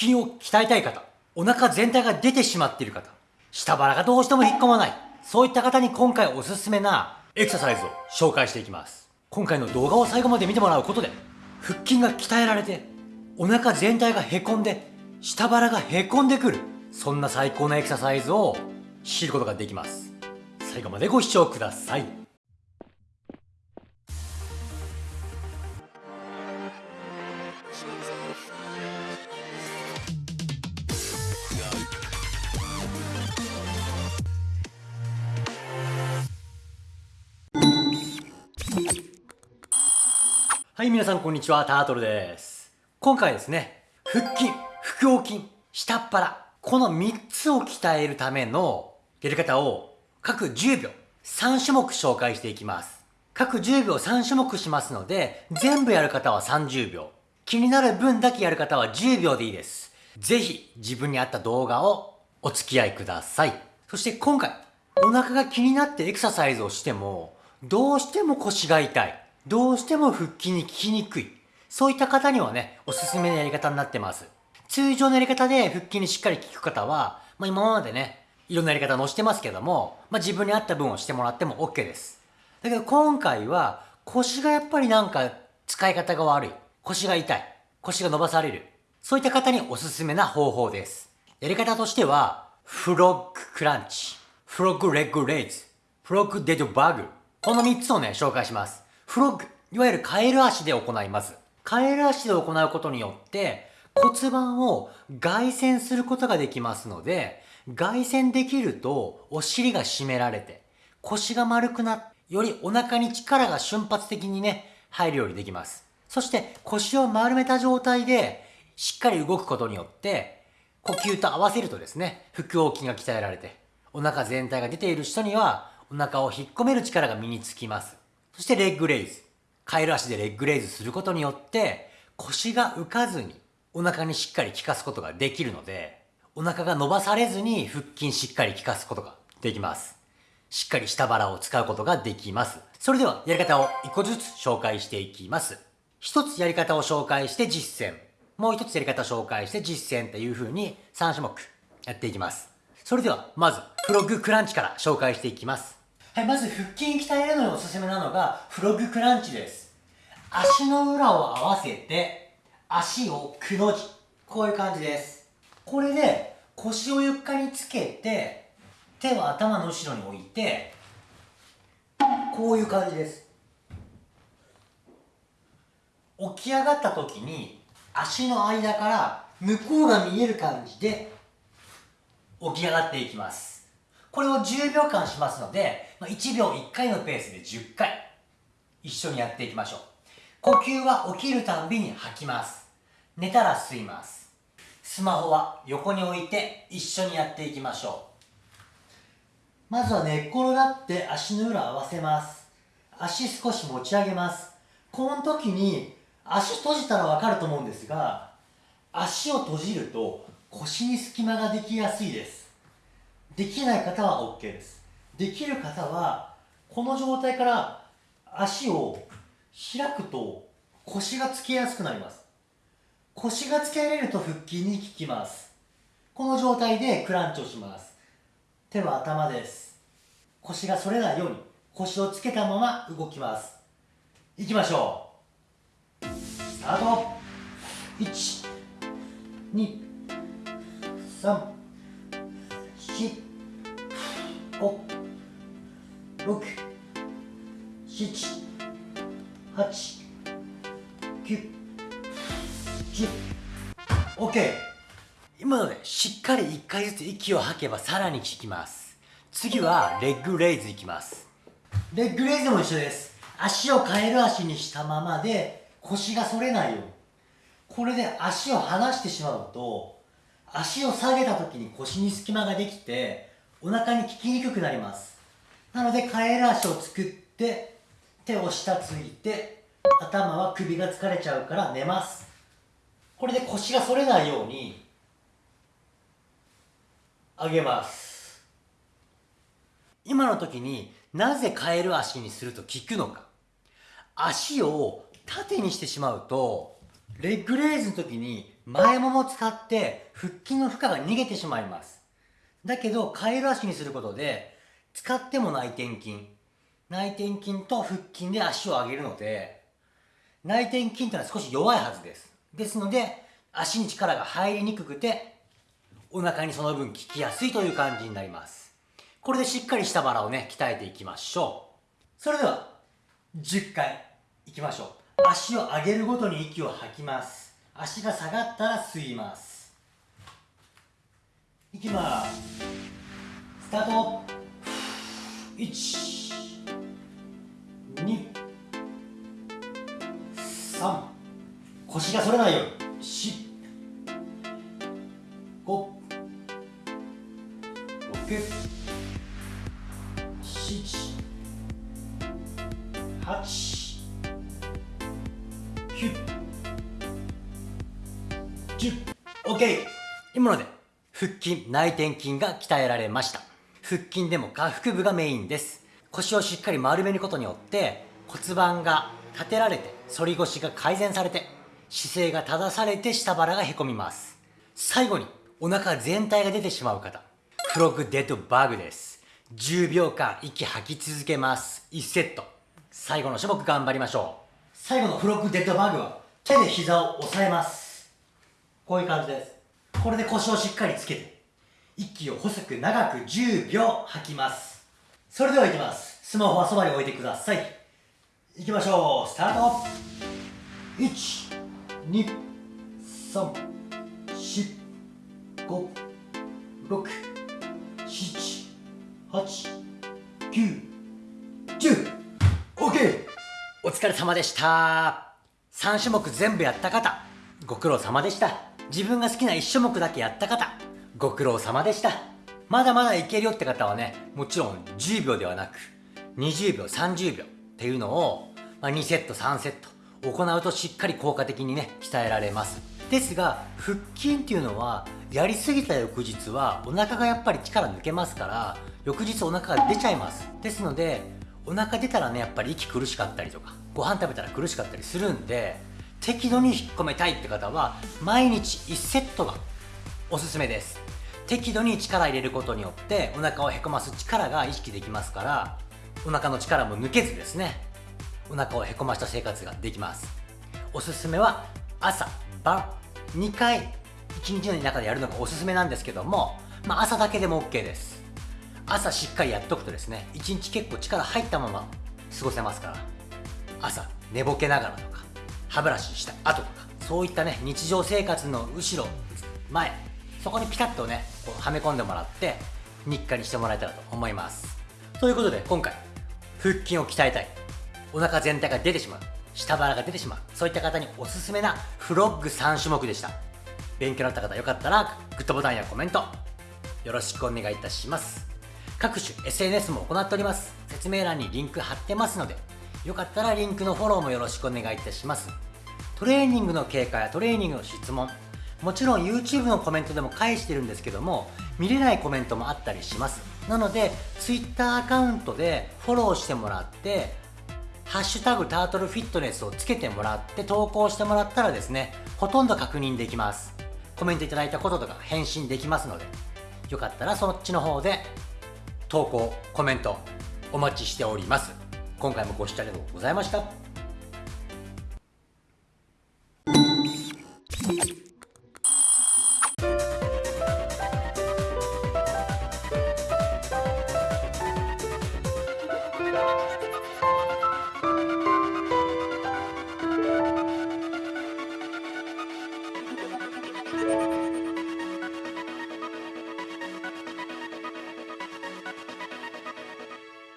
筋を鍛えたい方、お腹全体が出てしまっている方、下腹がどうしても引っ込まない、そういった方に今回おすすめなエクササイズを紹介していきます。今回の動画を最後まで見てもらうことで、腹筋が鍛えられて、お腹全体がへこんで、下腹がへこんでくる、そんな最高なエクササイズを知ることができます。最後までご視聴ください。はい、皆さんこんにちは、タートルです。今回ですね、腹筋、腹横筋、下っ腹、この3つを鍛えるためのやり方を各10秒、3種目紹介していきます。各10秒3種目しますので、全部やる方は30秒。気になる分だけやる方は10秒でいいです。ぜひ自分に合った動画をお付き合いください。そして今回、お腹が気になってエクササイズをしても、どうしても腰が痛い。どうしても腹筋に効きにくい。そういった方にはね、おすすめのやり方になってます。通常のやり方で腹筋にしっかり効く方は、まあ今までね、いろんなやり方載してますけども、まあ自分に合った分をしてもらっても OK です。だけど今回は腰がやっぱりなんか使い方が悪い。腰が痛い。腰が伸ばされる。そういった方におすすめな方法です。やり方としては、フロッグクランチ、フロッグレッグレイズ、フロッグデッドバグ。この3つをね、紹介します。フロッグ、いわゆるカエル足で行います。カエル足で行うことによって、骨盤を外旋することができますので、外旋できるとお尻が締められて、腰が丸くなっよりお腹に力が瞬発的にね、入るようにできます。そして腰を丸めた状態でしっかり動くことによって、呼吸と合わせるとですね、腹横筋が鍛えられて、お腹全体が出ている人にはお腹を引っ込める力が身につきます。そしてレッグレイズ。カエル足でレッグレイズすることによって腰が浮かずにお腹にしっかり効かすことができるのでお腹が伸ばされずに腹筋しっかり効かすことができます。しっかり下腹を使うことができます。それではやり方を一個ずつ紹介していきます。一つやり方を紹介して実践。もう一つやり方を紹介して実践っていう風に3種目やっていきます。それではまずフロッグクランチから紹介していきます。はい、まず腹筋鍛えるのにおすすめなのがフロッグクランチです。足の裏を合わせて、足をくの字。こういう感じです。これで腰を床につけて、手を頭の後ろに置いて、こういう感じです。起き上がった時に足の間から向こうが見える感じで起き上がっていきます。これを10秒間しますので、1秒1回のペースで10回、一緒にやっていきましょう。呼吸は起きるたびに吐きます。寝たら吸います。スマホは横に置いて一緒にやっていきましょう。まずは寝っ転がって足の裏合わせます。足少し持ち上げます。この時に足閉じたらわかると思うんですが、足を閉じると腰に隙間ができやすいです。できない方は OK です。できる方は、この状態から足を開くと腰がつけやすくなります。腰がつけられると腹筋に効きます。この状態でクランチをします。手は頭です。腰が反れないように腰をつけたまま動きます。いきましょう。スタート !1、2、3、七、五、六、七、八、九、十。OK! 今のでしっかり1回ずつ息を吐けばさらに効きます。次はレッグレイズいきます。レッグレイズも一緒です。足をカエル足にしたままで腰が反れないように。これで足を離してしまうと足を下げた時に腰に隙間ができてお腹に効きにくくなります。なのでカエル足を作って手を下ついて頭は首が疲れちゃうから寝ます。これで腰が反れないように上げます。今の時になぜカエル足にすると効くのか。足を縦にしてしまうとレッグレイズの時に前もも使って腹筋の負荷が逃げてしまいます。だけどカエル足にすることで使っても内転筋。内転筋と腹筋で足を上げるので内転筋というのは少し弱いはずです。ですので足に力が入りにくくてお腹にその分効きやすいという感じになります。これでしっかり下腹をね鍛えていきましょう。それでは10回いきましょう。足を上げるごとに息を吐きます。足が下がったら吸います。いきますスタート。1 2 3腰が反れないよ。うに4 5 6 7 8 9 10 OK 今ので。腹筋内転筋が鍛えられました。腹筋でも下腹部がメインです。腰をしっかり丸めることによって骨盤が立てられて反り腰が改善されて姿勢が正されて下腹がへこみます。最後にお腹全体が出てしまう方。フロッグデッドバグです。10秒間息吐き続けます。1セット。最後の種目頑張りましょう。最後のフロッグデッドバグは手で膝を押さえます。こういう感じです。これで腰をしっかりつけて息を細く長く10秒吐きます。それではいきます。スマホはそばに置いてください。いきましょう。スタート。1 2 3 4 5 6 7 8 9 10 OK お疲れ様でした。3種目全部やった方ご苦労様でした。自分が好きな1種目だけやった方ご苦労様でした。まだまだいけるよって方はねもちろん10秒ではなく20秒30秒っていうのを、ま、2セット3セット行うとしっかり効果的にね鍛えられます。ですが腹筋っていうのはやりすぎた翌日はお腹がやっぱり力抜けますから翌日お腹が出ちゃいます。ですのでお腹出たらねやっぱり息苦しかったりとかご飯食べたら苦しかったりするんで適度に引っ込めたいって方は毎日1セットがおすすめです。適度に力入れることによってお腹をへこます力が意識できますからお腹の力も抜けずですね。お腹をへこました生活ができます。おすすめは朝晩。2回1日の中でやるのがおすすめなんですけども、まあ、朝だけでも OK です。朝しっかりやっとくとですね1日結構力入ったまま過ごせますから。朝寝ぼけながら。と歯ブラシした。後とかそういったね日常生活の後ろ前そこにピタッとねこうはめ込んでもらって日課にしてもらえたらと思います。ということで今回腹筋を鍛えたい。お腹全体が出てしまう。下腹が出てしまう。そういった方におすすめなフロッグ3種目でした。勉強になった方よかったらグッドボタンやコメントよろしくお願いいたします。各種 SNS も行っております。説明欄にリンク貼ってますのでよかったらリンクのフォローもよろしくお願いいたします。トレーニングの経過やトレーニングの質問もちろん YouTube のコメントでも返してるんですけども見れないコメントもあったりします。なので Twitter アカウントでフォローしてもらってハッシュタグタートルフィットネスをつけてもらって投稿してもらったらですねほとんど確認できます。コメントいただいたこととか返信できますのでよかったらそっちの方で投稿コメントお待ちしております。今回もご視聴ありがとうございました。